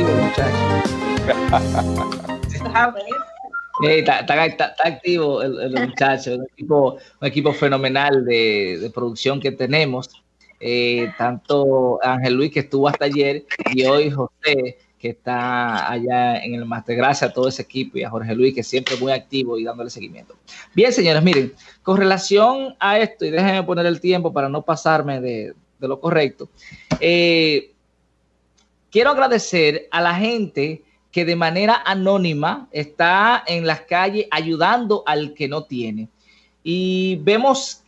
activos los muchachos. Eh, está, activo el, muchacho, un equipo, un equipo fenomenal de, producción que tenemos. Eh, tanto Ángel Luis que estuvo hasta ayer y hoy José que está allá en el Master. Gracias a todo ese equipo y a Jorge Luis que siempre es muy activo y dándole seguimiento. Bien, señores, miren, con relación a esto, y déjenme poner el tiempo para no pasarme de, lo correcto, eh, quiero agradecer a la gente que de manera anónima está en las calles ayudando al que no tiene. Y vemos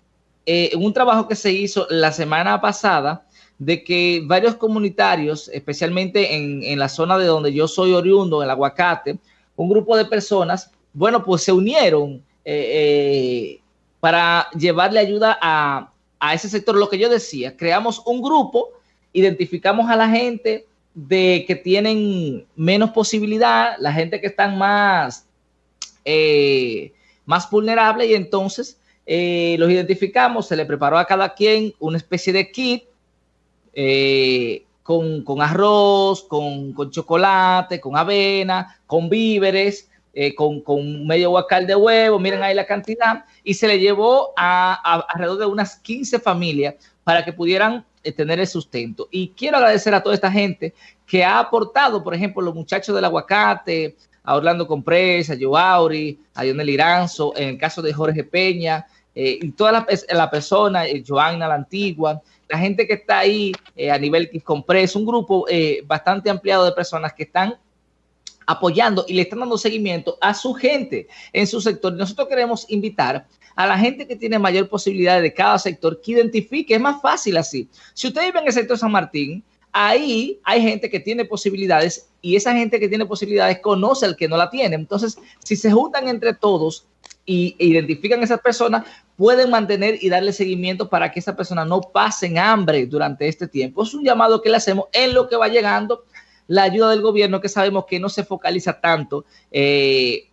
eh, un trabajo que se hizo la semana pasada de que varios comunitarios, especialmente en, la zona de donde yo soy oriundo, en el aguacate, un grupo de personas, bueno, pues se unieron eh, eh, para llevarle ayuda a, a ese sector. Lo que yo decía, creamos un grupo, identificamos a la gente, de que tienen menos posibilidad, la gente que están más, eh, más vulnerable y entonces eh, los identificamos, se le preparó a cada quien una especie de kit eh, con, arroz, con, chocolate, con avena, con víveres, con, con, medio guacal de huevo, miren ahí la cantidad, y se le llevó a, alrededor de unas 15 familias para que pudieran eh, tener el sustento. Y quiero agradecer a toda esta gente que ha aportado, por ejemplo, los muchachos del aguacate, a Orlando Compresa, a Joauri, a Lionel Iranzo, en el caso de Jorge Peña, eh, y toda la, la persona, eh, Joanna la Antigua, la gente que está ahí a nivel Compresa, un grupo bastante ampliado de personas que están apoyando y le están dando seguimiento a su gente en su sector. Nosotros queremos invitar a la gente que tiene mayor posibilidad de cada sector que identifique, es más fácil así. Si usted vive en el sector San Martín, ahí hay gente que tiene posibilidades y esa gente que tiene posibilidades conoce al que no la tiene. Entonces, si se juntan entre todos y e identifican a esas personas, pueden mantener y darle seguimiento para que esa persona no pasen hambre durante este tiempo. Es un llamado que le hacemos en lo que va llegando la ayuda del gobierno, que sabemos que no se focaliza tanto eh,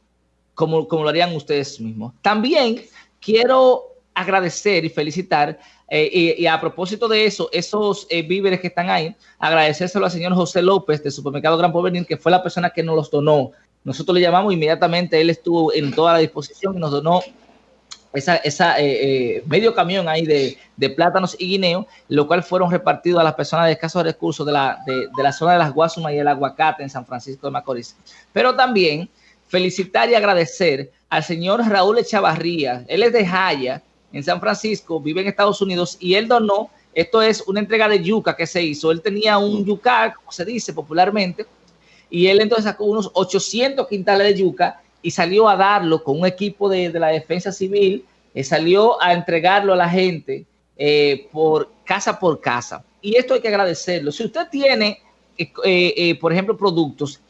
como, como lo harían ustedes mismos. También quiero agradecer y felicitar, eh, y, a propósito de eso, esos eh, víveres que están ahí, agradecérselo al señor José López de Supermercado Gran Porvenir, que fue la persona que nos los donó. Nosotros le llamamos inmediatamente, él estuvo en toda la disposición y nos donó esa, esa eh, medio camión ahí de, de, plátanos y guineo, lo cual fueron repartidos a las personas de escasos recursos de la, de, de la zona de las Guasumas y el aguacate en San Francisco de Macorís. Pero también felicitar y agradecer al señor Raúl Echavarría. Él es de Jaya, en San Francisco, vive en Estados Unidos y él donó, esto es una entrega de yuca que se hizo. Él tenía un yuca, como se dice popularmente, y él entonces sacó unos 800 quintales de yuca y salió a darlo con un equipo de, la defensa civil, eh, salió a entregarlo a la gente eh, por casa por casa. Y esto hay que agradecerlo. Si usted tiene, eh, por ejemplo, productos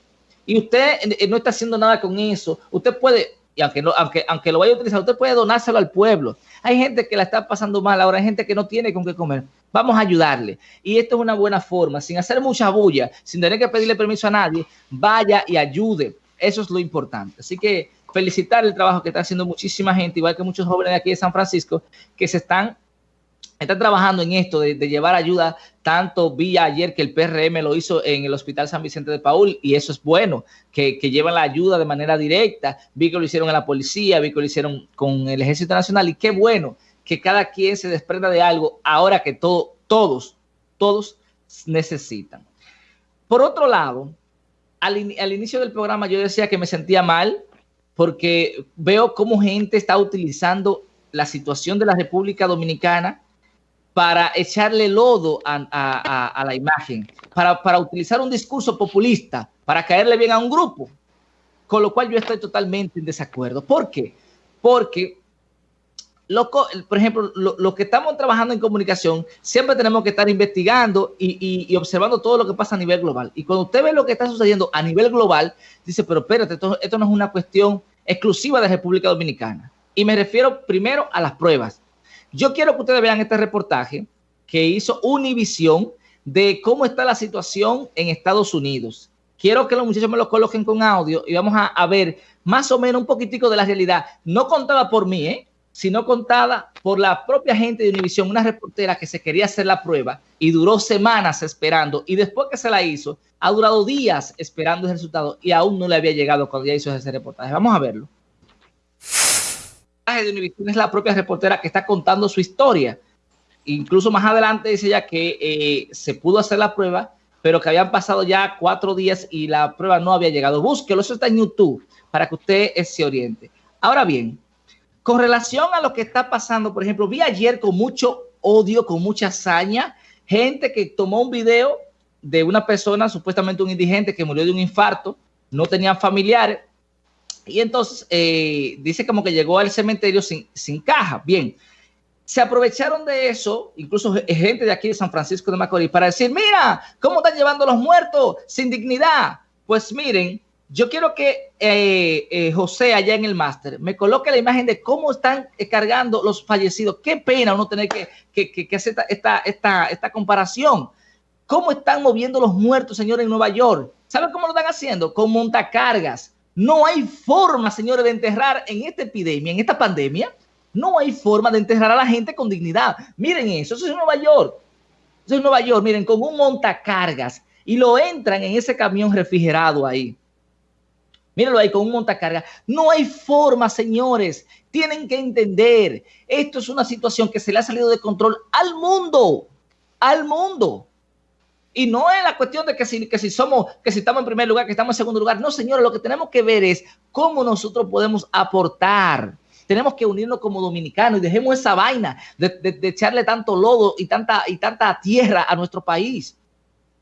y usted no está haciendo nada con eso, usted puede y aunque, no, aunque, aunque lo vaya a utilizar, usted puede donárselo al pueblo. Hay gente que la está pasando mal ahora, hay gente que no tiene con qué comer. Vamos a ayudarle. Y esto es una buena forma, sin hacer mucha bulla, sin tener que pedirle permiso a nadie, vaya y ayude. Eso es lo importante. Así que felicitar el trabajo que está haciendo muchísima gente, igual que muchos jóvenes de aquí de San Francisco, que se están está trabajando en esto de, llevar ayuda, tanto vía ayer que el PRM lo hizo en el Hospital San Vicente de Paul, y eso es bueno, que, que llevan la ayuda de manera directa. Vi que lo hicieron en la policía, vi que lo hicieron con el Ejército Nacional, y qué bueno que cada quien se desprenda de algo ahora que todo, todos, todos necesitan. Por otro lado, al, inicio del programa yo decía que me sentía mal porque veo cómo gente está utilizando la situación de la República Dominicana para echarle lodo a, la imagen, para, utilizar un discurso populista, para caerle bien a un grupo, con lo cual yo estoy totalmente en desacuerdo. ¿Por qué? Porque, por ejemplo, los que estamos trabajando en comunicación, siempre tenemos que estar investigando y, observando todo lo que pasa a nivel global. Y cuando usted ve lo que está sucediendo a nivel global, dice, pero espérate, esto, no es una cuestión exclusiva de República Dominicana. Y me refiero primero a las pruebas. Yo quiero que ustedes vean este reportaje que hizo Univision de cómo está la situación en Estados Unidos. Quiero que los muchachos me lo coloquen con audio y vamos a, ver más o menos un poquitico de la realidad. No contada por mí, ¿eh? Sino contada por la propia gente de Univision, una reportera que se quería hacer la prueba y duró semanas esperando y después que se la hizo, ha durado días esperando el resultado y aún no le había llegado cuando ya hizo ese reportaje. Vamos a verlo. De Univision es la propia reportera que está contando su historia. Incluso más adelante dice ella que eh, se pudo hacer la prueba, pero que habían pasado ya cuatro días y la prueba no había llegado. Búsquelo, eso está en YouTube para que usted se oriente. Ahora bien, con relación a lo que está pasando, por ejemplo, vi ayer con mucho odio, con mucha hazaña, gente que tomó un video de una persona, supuestamente un indigente, que murió de un infarto, no tenían familiares, y entonces eh, dice como que llegó al cementerio sin, sin caja. Bien, se aprovecharon de eso, incluso gente de aquí de San Francisco de Macorís, para decir, mira, ¿cómo están llevando los muertos sin dignidad? Pues miren, yo quiero que eh, eh, José allá en el máster me coloque la imagen de cómo están eh, cargando los fallecidos. Qué pena uno tener que, que, hacer esta, comparación. ¿Cómo están moviendo los muertos, señores, en Nueva York? ¿Saben cómo lo están haciendo? Con montacargas. No hay forma, señores, de enterrar en esta epidemia, en esta pandemia. No hay forma de enterrar a la gente con dignidad. Miren eso, eso es Nueva York. Eso es Nueva York, miren, con un montacargas. Y lo entran en ese camión refrigerado ahí Mírenlo ahí con un montacarga. No hay forma, señores. Tienen que entender. Esto es una situación que se le ha salido de control al mundo. Al mundo. Y no es la cuestión de que si, que si somos, que si estamos en primer lugar, que estamos en segundo lugar. No, señores, lo que tenemos que ver es cómo nosotros podemos aportar. Tenemos que unirnos como dominicanos y dejemos esa vaina de, echarle tanto lodo y tanta, y tanta tierra a nuestro país.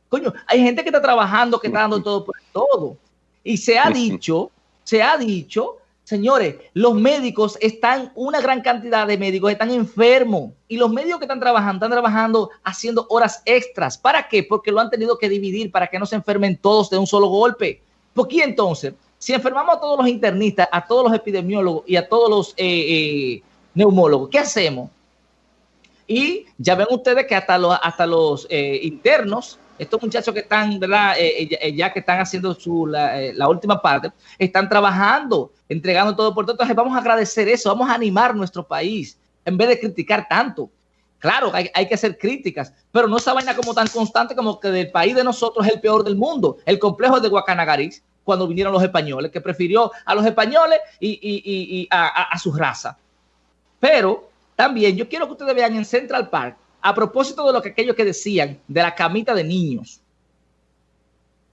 Coño, hay gente que está trabajando, que está dando todo por todo. Y se ha dicho, se ha dicho, señores, los médicos están, una gran cantidad de médicos están enfermos y los médicos que están trabajando, están trabajando haciendo horas extras. ¿Para qué? Porque lo han tenido que dividir para que no se enfermen todos de un solo golpe. ¿Por qué entonces? Si enfermamos a todos los internistas, a todos los epidemiólogos y a todos los eh, eh, neumólogos, ¿qué hacemos? Y ya ven ustedes que hasta los, hasta los eh, internos estos muchachos que están, ¿verdad? Eh, eh, eh, ya, que están haciendo su, la, última parte, están trabajando, entregando todo por todo. Entonces vamos a agradecer eso, vamos a animar nuestro país en vez de criticar tanto. Claro, hay, hay, que hacer críticas, pero no esa vaina como tan constante como que del país de nosotros es el peor del mundo. El complejo de Guacanagaris, cuando vinieron los españoles, que prefirió a los españoles y, y, y a, a su raza. Pero también yo quiero que ustedes vean en Central Park a propósito de lo que aquellos que decían de la camita de niños.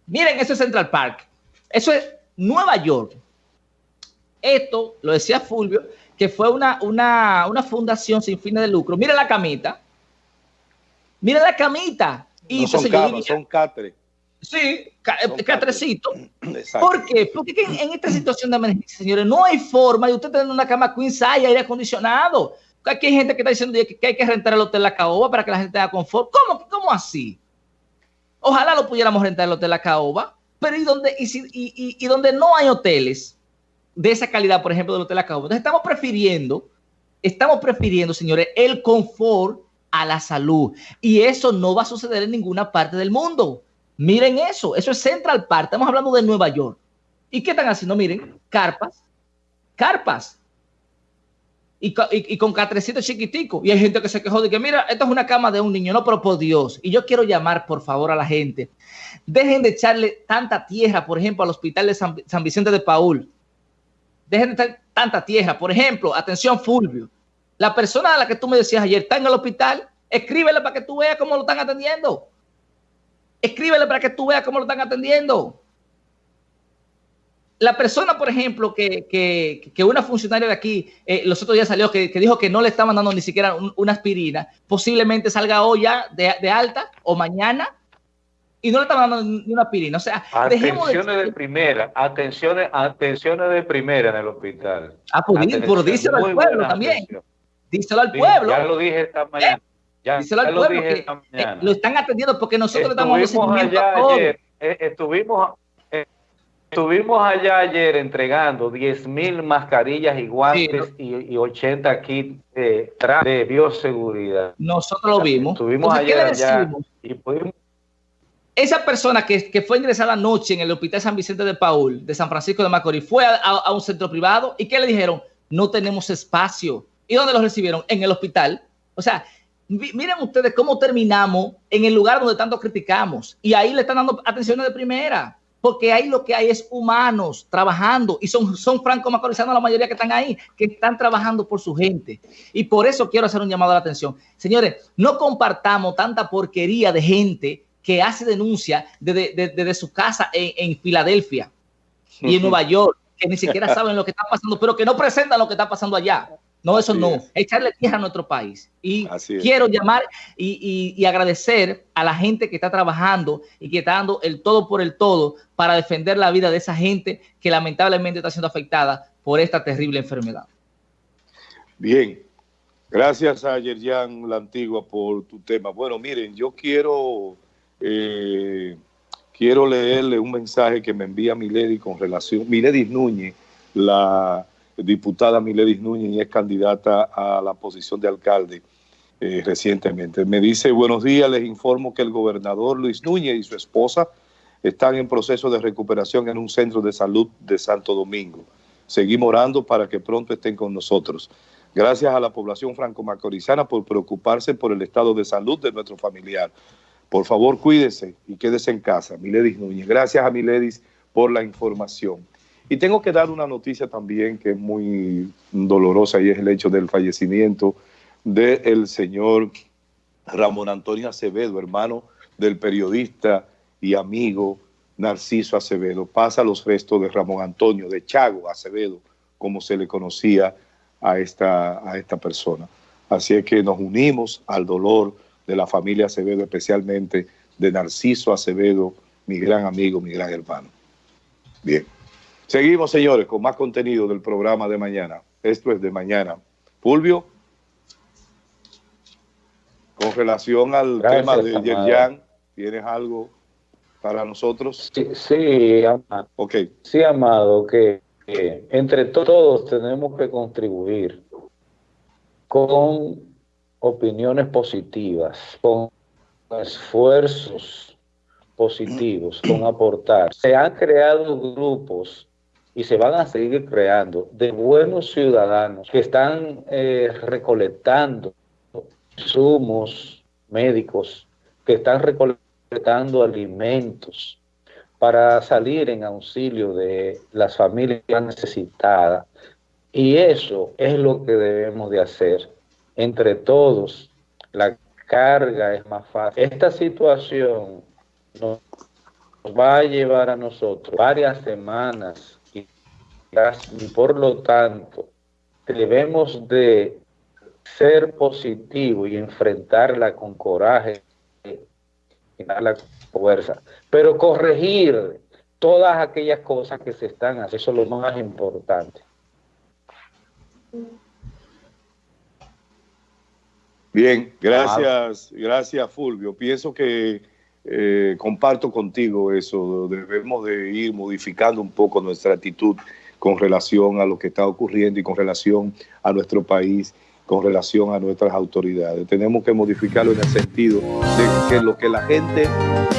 Miren, eso es Central Park. Eso es Nueva York. Esto, lo decía Fulvio, que fue una, una, una fundación sin fines de lucro. Miren la camita. Miren la camita. Y son camas, son catres. Sí, eh, catrecito. ¿Por qué? Porque en, esta situación de emergencia, señores, no hay forma de usted tener una cama queen size aire acondicionado. Aquí hay gente que está diciendo que hay que rentar el Hotel La Caoba para que la gente tenga confort. ¿Cómo, cómo así? Ojalá lo pudiéramos rentar el Hotel La Caoba, pero ¿y donde, y, y, donde no hay hoteles de esa calidad, por ejemplo, del Hotel La Caoba? Entonces estamos prefiriendo, estamos prefiriendo, señores, el confort a la salud. Y eso no va a suceder en ninguna parte del mundo. Miren eso, eso es Central Park. Estamos hablando de Nueva York. ¿Y qué están haciendo? Miren, carpas, carpas y, con catrecito chiquitico. Y hay gente que se quejó de que, mira, esto es una cama de un niño, no, pero por Dios. Y yo quiero llamar, por favor, a la gente. Dejen de echarle tanta tierra, por ejemplo, al hospital de San, Vicente de Paul. Dejen de echar tanta tierra. Por ejemplo, atención, Fulvio. La persona a la que tú me decías ayer está en el hospital, escríbele para que tú veas cómo lo están atendiendo. Escríbele para que tú veas cómo lo están atendiendo la persona, por ejemplo, que, que, una funcionaria de aquí eh, los otros días salió que, dijo que no le estaban dando ni siquiera una aspirina, posiblemente salga hoy ya de, alta o mañana y no le estaban dando ni una aspirina. O sea, atenciones de, primera, atenciones, atenciones de primera en el hospital. Ah, pues, por díselo al pueblo también. Díselo al pueblo. Ya lo dije esta mañana. Ya, díselo al pueblo que, eh, lo están atendiendo porque nosotros estamos dando allá ayer, eh, estuvimos Estuvimos allá ayer entregando 10 mil mascarillas y guantes y, 80 kits de, bioseguridad. Nosotros lo vimos. Estuvimos ayer allá y pudimos... Esa persona que, que, fue ingresada anoche en el Hospital San Vicente de Paul, de San Francisco de Macorís, fue a, un centro privado y ¿qué le dijeron? No tenemos espacio. ¿Y dónde los recibieron? En el hospital. O sea, miren ustedes cómo terminamos en el lugar donde tanto criticamos. Y ahí le están dando atención de primera porque ahí lo que hay es humanos trabajando y son, son franco-macorizanos la mayoría que están ahí, que están trabajando por su gente. Y por eso quiero hacer un llamado a la atención. Señores, no compartamos tanta porquería de gente que hace denuncia desde, su casa en, Filadelfia y en Nueva York, que ni siquiera saben lo que está pasando, pero que no presentan lo que está pasando allá. No, eso no. Echarle tierra a nuestro país. Y quiero llamar y, agradecer a la gente que está trabajando y que está dando el todo por el todo para defender la vida de esa gente que lamentablemente está siendo afectada por esta terrible enfermedad. Bien. Gracias a Yerjan La Antigua por tu tema. Bueno, miren, yo quiero, eh, quiero leerle un mensaje que me envía Milady con relación, Milady Núñez, la diputada Miledis Núñez y es candidata a la posición de alcalde eh, recientemente. Me dice, buenos días, les informo que el gobernador Luis Núñez y su esposa están en proceso de recuperación en un centro de salud de Santo Domingo. Seguimos orando para que pronto estén con nosotros. Gracias a la población franco-macorizana por preocuparse por el estado de salud de nuestro familiar. Por favor, cuídese y quédese en casa. Miledis Núñez. Gracias a Miledis por la información. Y tengo que dar una noticia también que es muy dolorosa y es el hecho del fallecimiento del señor Ramón Antonio Acevedo, hermano del periodista y amigo Narciso Acevedo. Pasa los restos de Ramón Antonio, de Chago Acevedo, como se le conocía a esta, a esta persona. Así es que nos unimos al dolor de la familia Acevedo, especialmente de Narciso Acevedo, mi gran amigo, mi gran hermano. Bien. Seguimos, señores, con más contenido del programa de mañana. Esto es de mañana. Fulvio, con relación al tema de Yerjan, ¿tienes algo para nosotros? Sí, amado. Okay. Sí, amado, que entre todos tenemos que contribuir con opiniones positivas, con esfuerzos positivos, con aportar. Se han creado grupos y se van a seguir creando de buenos ciudadanos que están eh, recolectando insumos médicos, que están recolectando alimentos para salir en auxilio de las familias necesitadas. Y eso es lo que debemos de hacer. Entre todos, la carga es más fácil. Esta situación nos va a llevar a nosotros varias semanas y por lo tanto debemos de ser positivos y enfrentarla con coraje y la fuerza, pero corregir todas aquellas cosas que se están haciendo, eso es lo más importante. Bien, gracias, gracias Fulvio. Pienso que eh, comparto contigo eso, debemos de ir modificando un poco nuestra actitud con relación a lo que está ocurriendo y con relación a nuestro país, con relación a nuestras autoridades. Tenemos que modificarlo en el sentido de que lo que la gente